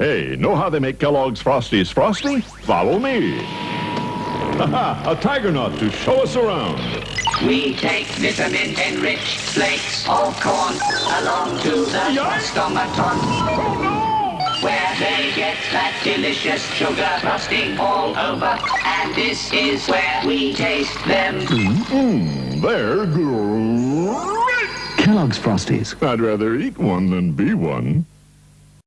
Hey, know how they make Kellogg's Frosties frosty? Follow me. Haha, a tiger nut to show us around. We take vitamin-enriched flakes of corn along to the Frostomaton. Oh, where they get that delicious sugar frosting all over. And this is where we taste them. Mmm, they're great. Kellogg's Frosties. I'd rather eat one than be one.